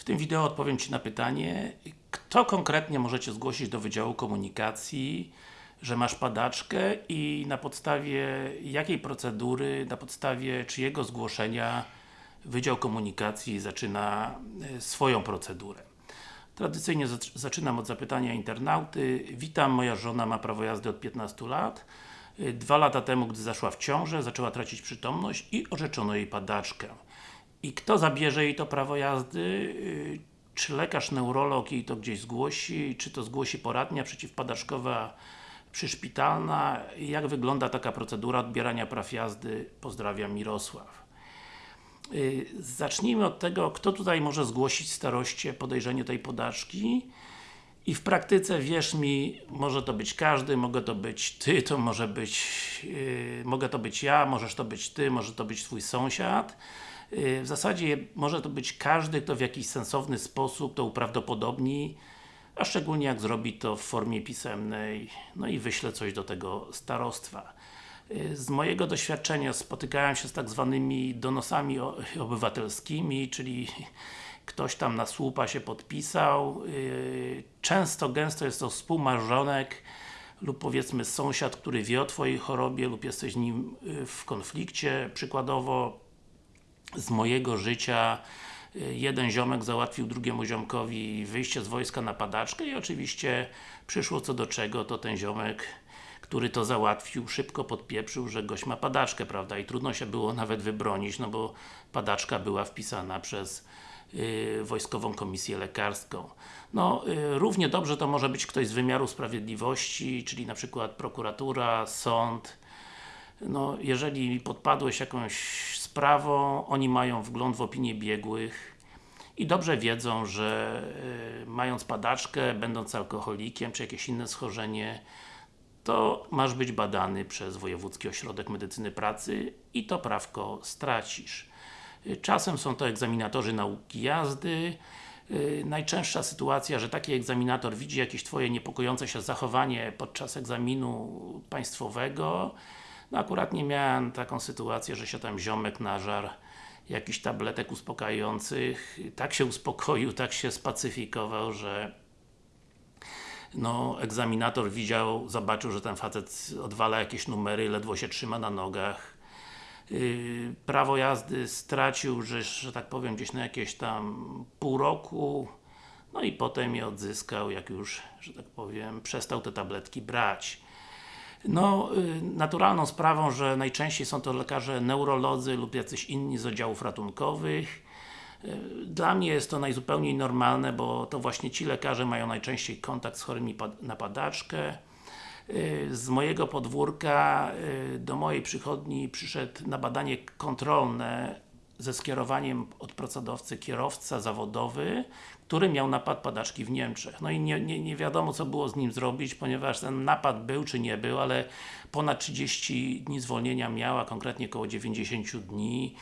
W tym wideo odpowiem Ci na pytanie, kto konkretnie możecie zgłosić do Wydziału Komunikacji, że masz padaczkę i na podstawie jakiej procedury, na podstawie czyjego zgłoszenia Wydział Komunikacji zaczyna e, swoją procedurę. Tradycyjnie zac- zaczynam od zapytania internauty. Witam, moja żona ma prawo jazdy od 15 lat. Y, Dwa lata temu, gdy zaszła w ciążę, zaczęła tracić przytomność i orzeczono jej padaczkę. I kto zabierze jej to prawo jazdy? Y, Czy lekarz neurolog jej to gdzieś zgłosi? Czy to zgłosi poradnia przeciwpadaczkowa przyszpitalna? Jak wygląda taka procedura odbierania praw jazdy? Pozdrawiam, Mirosław. Y, Zacznijmy od tego, kto tutaj może zgłosić staroście podejrzenie tej podażki i w praktyce, wierz mi, może to być każdy, mogę to być Ty, to może być, yy, mogę to być ja, możesz to być Ty, może to być Twój sąsiad. Yy, w zasadzie może to być każdy, kto w jakiś sensowny sposób to uprawdopodobni, a szczególnie jak zrobi to w formie pisemnej, no i wyśle coś do tego starostwa. Yy, Z mojego doświadczenia spotykałem się z tak zwanymi donosami obywatelskimi, czyli ktoś tam na słupa się podpisał. Yy, Często, gęsto jest to współmarzonek lub powiedzmy sąsiad, który wie o Twojej chorobie lub jesteś z nim w konflikcie. Przykładowo z mojego życia y, jeden ziomek załatwił drugiemu ziomkowi wyjście z wojska na padaczkę i oczywiście przyszło co do czego, to ten ziomek który to załatwił, szybko podpieprzył, że gość ma padaczkę, prawda? I trudno się było nawet wybronić, no bo padaczka była wpisana przez y, Wojskową Komisję Lekarską. No, y, równie dobrze to może być ktoś z wymiaru sprawiedliwości, czyli na przykład prokuratura, sąd, no, jeżeli podpadłeś jakąś sprawą, oni mają wgląd w opinię biegłych i dobrze wiedzą, że y, mając padaczkę, będąc alkoholikiem, czy jakieś inne schorzenie, to masz być badany przez Wojewódzki Ośrodek Medycyny Pracy i to prawko stracisz. Y, Czasem są to egzaminatorzy nauki jazdy. Y, Najczęstsza sytuacja, że taki egzaminator widzi jakieś Twoje niepokojące się zachowanie podczas egzaminu państwowego. No akurat nie miałem taką sytuację, że się tam ziomek nażar jakichś tabletek uspokajających. Tak się uspokoił, tak się spacyfikował, że no, egzaminator widział, zobaczył, że ten facet odwala jakieś numery, ledwo się trzyma na nogach. Yy, prawo jazdy stracił, że, że tak powiem, gdzieś na jakieś tam pół roku. No i potem je odzyskał, jak już, że tak powiem, przestał te tabletki brać. No, y, naturalną sprawą, że najczęściej są to lekarze neurolodzy lub jacyś inni z oddziałów ratunkowych. Y, Dla mnie jest to najzupełniej normalne, bo to właśnie ci lekarze mają najczęściej kontakt z chorymi na padaczkę. Y, Z mojego podwórka do mojej przychodni przyszedł na badanie kontrolne ze skierowaniem od procedowcy kierowca zawodowy, który miał napad padaczki w Niemczech. No i nie, nie, nie wiadomo co było z nim zrobić, ponieważ ten napad był czy nie był, ale ponad 30 dni zwolnienia miał, a konkretnie około 90 dni.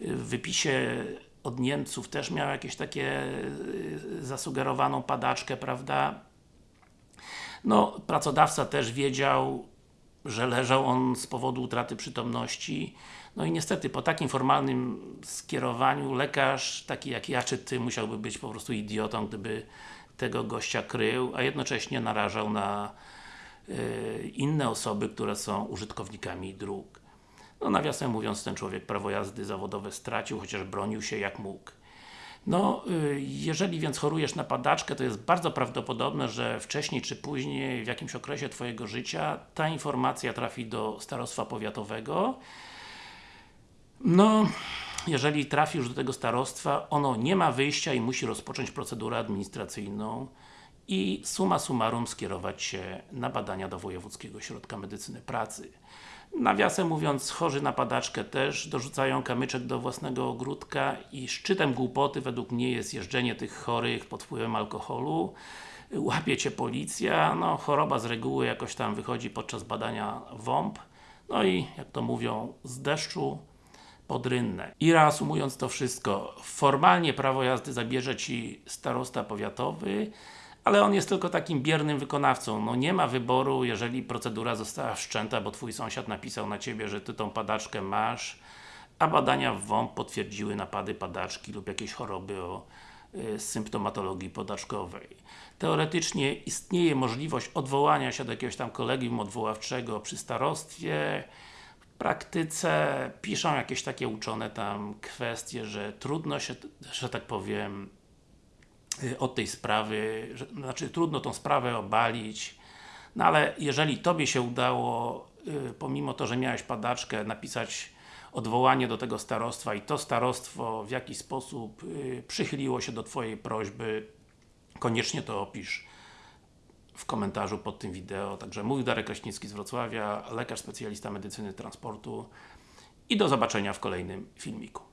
W wypisie od Niemców też miał jakieś takie y, zasugerowaną padaczkę, prawda? No, pracodawca też wiedział, że leżał on z powodu utraty przytomności. No i niestety, po takim formalnym skierowaniu lekarz, taki jak ja czy Ty, musiałby być po prostu idiotą, gdyby tego gościa krył, a jednocześnie narażał na y, inne osoby, które są użytkownikami dróg. No nawiasem mówiąc, ten człowiek prawo jazdy zawodowe stracił, chociaż bronił się jak mógł. No, y, jeżeli więc chorujesz na padaczkę, to jest bardzo prawdopodobne, że wcześniej czy później, w jakimś okresie Twojego życia, ta informacja trafi do starostwa powiatowego. No, jeżeli trafi już do tego starostwa, ono nie ma wyjścia i musi rozpocząć procedurę administracyjną i summa summarum skierować się na badania do Wojewódzkiego Ośrodka Medycyny Pracy. Nawiasem mówiąc, chorzy na padaczkę też dorzucają kamyczek do własnego ogródka i szczytem głupoty według mnie jest jeżdżenie tych chorych pod wpływem alkoholu. Łapie Cię policja, no choroba z reguły jakoś tam wychodzi podczas badania WOMP. No i jak to mówią, z deszczu pod. I reasumując to wszystko, formalnie prawo jazdy zabierze Ci starosta powiatowy, ale on jest tylko takim biernym wykonawcą. No nie ma wyboru, jeżeli procedura została wszczęta, bo Twój sąsiad napisał na Ciebie, że Ty tą padaczkę masz, a badania w WOMP potwierdziły napady padaczki lub jakieś choroby o y, symptomatologii podaczkowej. Teoretycznie istnieje możliwość odwołania się do jakiegoś tam kolegium odwoławczego przy starostwie. W praktyce piszą jakieś takie uczone tam kwestie, że trudno się, że tak powiem, od tej sprawy, że, znaczy trudno tą sprawę obalić, no ale jeżeli Tobie się udało, y, pomimo to, że miałeś padaczkę, napisać odwołanie do tego starostwa i to starostwo w jakiś sposób y, przychyliło się do Twojej prośby, koniecznie to opisz w komentarzu pod tym wideo. Także mówił Darek Kraśnicki z Wrocławia, lekarz specjalista medycyny transportu i do zobaczenia w kolejnym filmiku.